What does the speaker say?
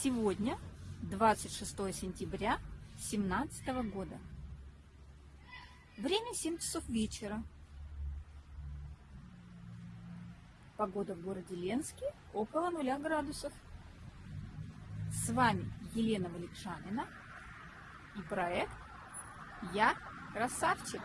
Сегодня 26 сентября 2017 года. Время 7 часов вечера. Погода в городе Ленске около 0 градусов. С вами Елена Валикшанина и проект «Я красавчик».